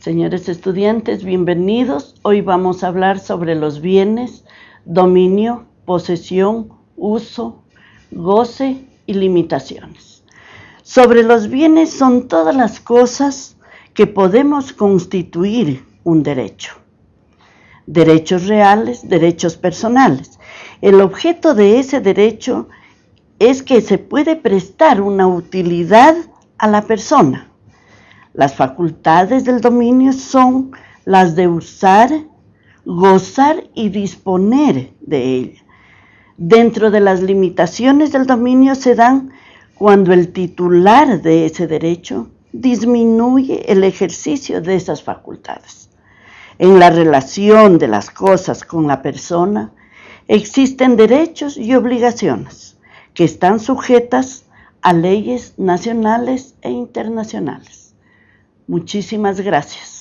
Señores estudiantes, bienvenidos. Hoy vamos a hablar sobre los bienes, dominio, posesión, uso, goce y limitaciones. Sobre los bienes son todas las cosas que podemos constituir un derecho. Derechos reales, derechos personales. El objeto de ese derecho es que se puede prestar una utilidad a la persona las facultades del dominio son las de usar, gozar y disponer de ella. Dentro de las limitaciones del dominio se dan cuando el titular de ese derecho disminuye el ejercicio de esas facultades. En la relación de las cosas con la persona existen derechos y obligaciones que están sujetas a leyes nacionales e internacionales. Muchísimas gracias.